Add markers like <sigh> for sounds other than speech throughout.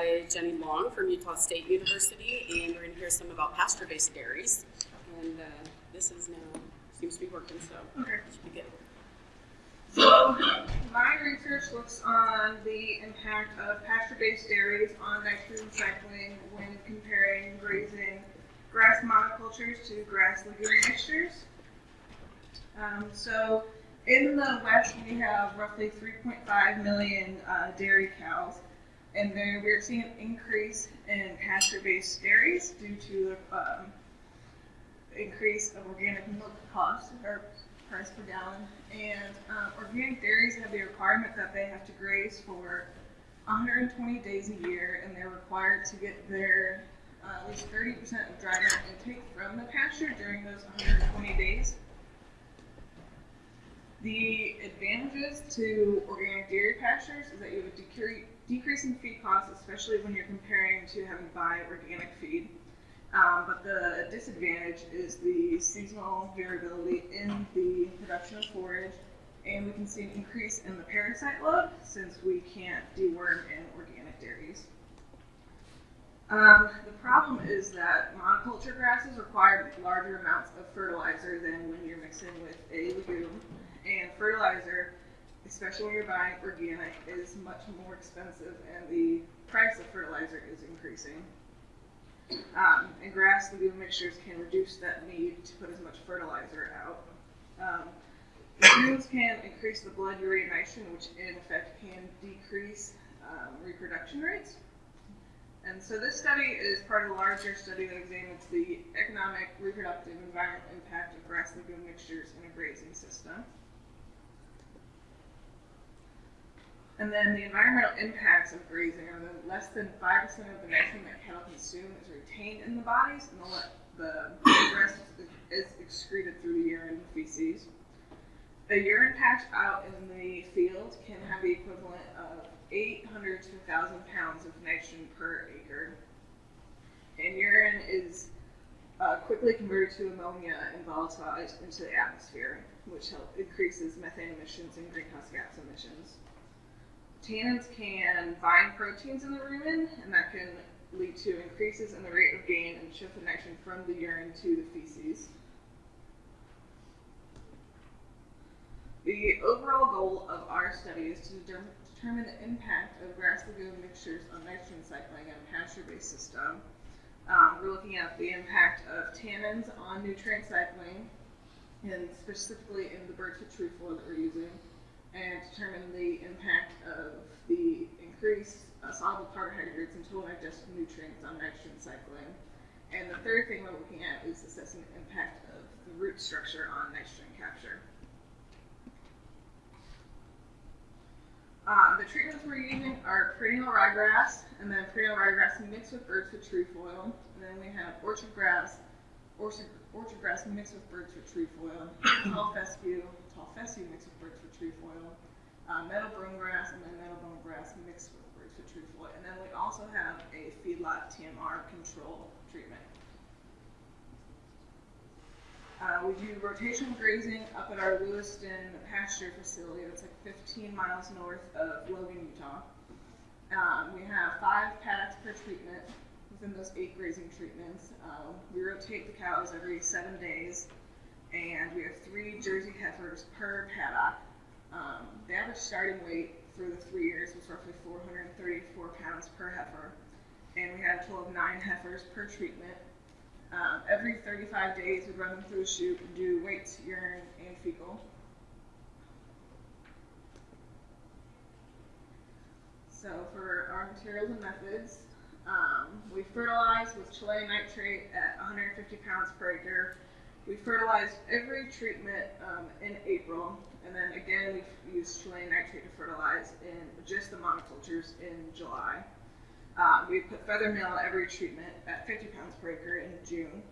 by Jenny Long from Utah State University, and we're going to hear some about pasture-based dairies. And uh, this is now seems to be working, so Okay. should be good. So, my research looks on the impact of pasture-based dairies on nitrogen cycling when comparing grazing grass monocultures to grass legume mixtures. Um, so, in the West, we have roughly 3.5 million uh, dairy cows, and there we're seeing an increase in pasture-based dairies due to the um, increase of organic milk cost or price per gallon. And um, organic dairies have the requirement that they have to graze for 120 days a year, and they're required to get their uh, at least 30% of dry milk intake from the pasture during those 120 days. The advantages to organic dairy pastures is that you have a decre- decrease in feed costs, especially when you're comparing to having to buy organic feed. Um, but the disadvantage is the seasonal variability in the production of forage, and we can see an increase in the parasite load since we can't deworm in organic dairies. Um, the problem is that monoculture grasses require larger amounts of fertilizer than when you're mixing with a legume, and fertilizer, especially when you're buying organic, is much more expensive, and the price of fertilizer is increasing. Um, and grass legume mixtures can reduce that need to put as much fertilizer out. Um, legumes can increase the blood urea nitrogen, which in effect can decrease um, reproduction rates. And so this study is part of a larger study that examines the economic, reproductive, and environmental impact of grass legume mixtures in a grazing system. And then the environmental impacts of grazing are that less than 5% of the nitrogen that cattle consume is retained in the bodies, and the, the rest is excreted through the urine and feces. A urine patch out in the field can have the equivalent of 800 to 1,000 pounds of nitrogen per acre. And urine is uh, quickly converted to ammonia and volatilized into the atmosphere, which help increases methane emissions and greenhouse gas emissions. Tannins can bind proteins in the rumen, and that can lead to increases in the rate of gain and shift of nitrogen from the urine to the feces. The overall goal of our study is to determine, the impact of grass legume mixtures on nitrogen cycling in a pasture-based system. Um, we're looking at the impact of tannins on nutrient cycling, and specifically in the bird's foot trefoil that we're using and determine the impact of the increased uh, soluble carbohydrates and total digested nutrients on nitrogen cycling. And the third thing we're looking at is assessing the impact of the root structure on nitrogen capture. Um, the treatments we're using are perennial ryegrass, and then perennial ryegrass mixed with birds foot trefoil, and then we have orchard grass, orchard, orchard grass mixed with birds foot trefoil, <coughs> tall fescue, tall fescue mixed with birds foot trefoil, uh, brome grass, and then meadow brome grass mixed with birds foot trefoil, and then we also have a feedlot TMR control treatment. Uh, we do rotational grazing up at our Lewiston pasture facility that's like 15 miles north of Logan, Utah. Um, we have five paddocks per treatment within those eight grazing treatments. Um, we rotate the cows every seven days, and we have three Jersey heifers per paddock. Um, the average starting weight for the three years was roughly 434 pounds per heifer, and we had a total of nine heifers per treatment. Um, every 35 days, we'd run them through a chute and do weights, urine, and fecal. So for our materials and methods, um, we fertilize with Chilean nitrate at 150 pounds per acre. We fertilize every treatment um, in April, and then again we use Chilean nitrate to fertilize in just the monocultures in July. Uh, we put feather meal every treatment at 50 pounds per acre in June.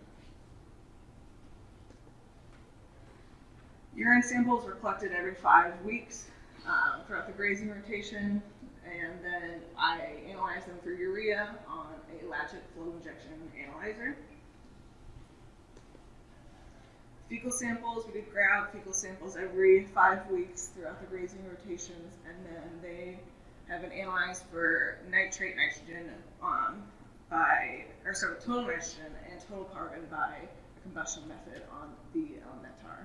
Urine samples were collected every five weeks um, throughout the grazing rotation, and then I analyze them for urea on a Lachat flow injection analyzer. Fecal samples, we did grab fecal samples every five weeks throughout the grazing rotations, and then they have been analyzed for nitrate nitrogen um, by, or sorry, total nitrogen and total carbon by a combustion method on the Elementar.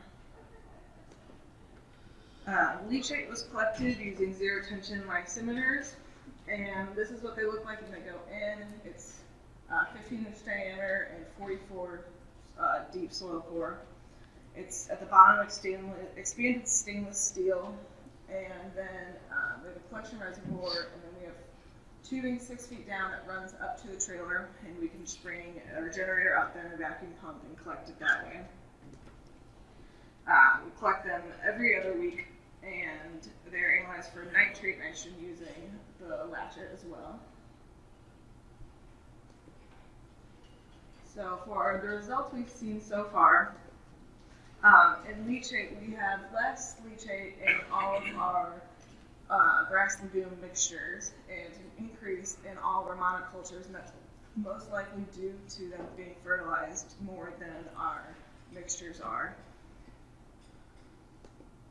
Uh, leachate was collected using zero tension lysimeters, and this is what they look like when they go in. It's uh, 15 inch diameter and 44 uh, deep soil core. It's at the bottom of stainless, expanded stainless steel, and then um, we have a collection reservoir, and then we have tubing six feet down that runs up to the trailer, and we can just bring our generator up there and a vacuum pump and collect it that way. Uh, we collect them every other week, analyzed for nitrate nitrogen using the Lachat as well. So for the results we've seen so far, um, in leachate we have less leachate in all of our uh, grass legume mixtures and an increase in all our monocultures, and that's most likely due to them being fertilized more than our mixtures are.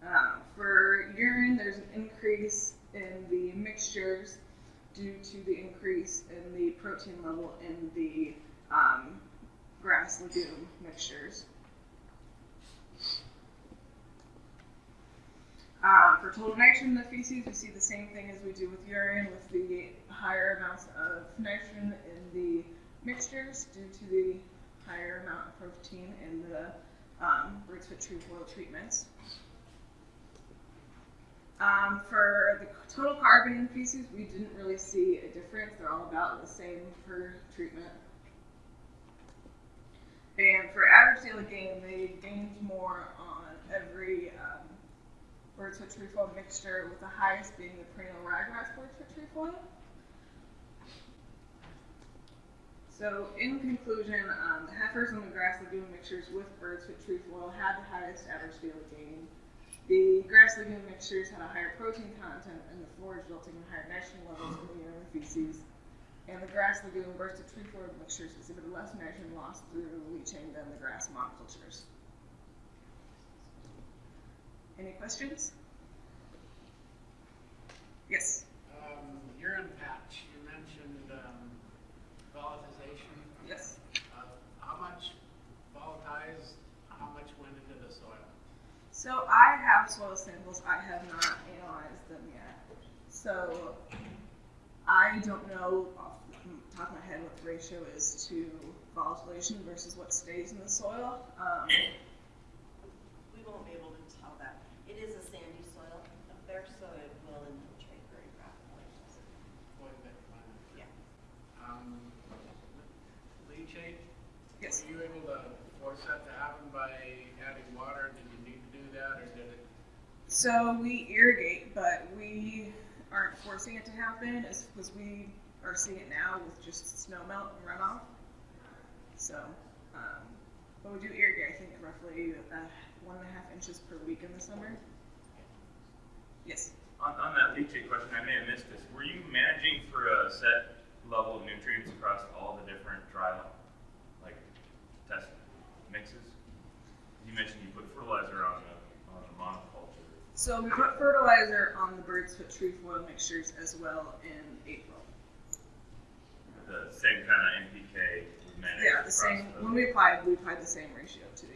Uh, for urine, there's an increase in the mixtures due to the increase in the protein level in the um, grass legume mixtures. Uh, for total nitrogen in the feces, we see the same thing as we do with urine, with the higher amounts of nitrogen in the mixtures due to the higher amount of protein in the um, bird's foot trefoil treatments. Um, for the total carbon in we didn't really see a difference. They're all about the same per treatment. And for average daily gain, they gained more on every um, bird's foot trefoil mixture, with the highest being the perennial ryegrass bird's foot trefoil. So, in conclusion, um, the heifers and the grass legume mixtures with bird's foot trefoil had the highest average daily gain. The grass legume mixtures had a higher protein content in the forage, resulting in higher nitrogen levels in the urine feces. And the grass-legume legume bird's foot trefoil mixtures exhibited less nitrogen loss through leaching than the grass monocultures. Any questions? Yes. Um, urine patch, you mentioned, um, volatilization. Yes. Uh, how much volatilized, how much went into the soil? So I soil samples. I have not analyzed them yet. So I don't know off the top of my head what the ratio is to volatilization versus what stays in the soil. Um, We won't be able to tell that. It is a sandy soil up there, so it will infiltrate very rapidly. Quite a bit, uh, Yeah. Um, leachate? Yes. Were you able to force that to happen by adding water? Did you need to do that, or did it? So we irrigate, but we aren't forcing it to happen as because we are seeing it now with just snow melt and runoff. So, um, but we do irrigate. I think roughly uh, one and a half inches per week in the summer. Yes. On, on that leachate question, I may have missed this. Were you managing for a set level of nutrients across all the different dry, like, test mixes? You mentioned you put fertilizer on the, on the monoculture. So we put fertilizer on the bird's foot trefoil mixtures as well in April. The same kind of NPK Yeah, the same. When we applied, we applied the same ratio to the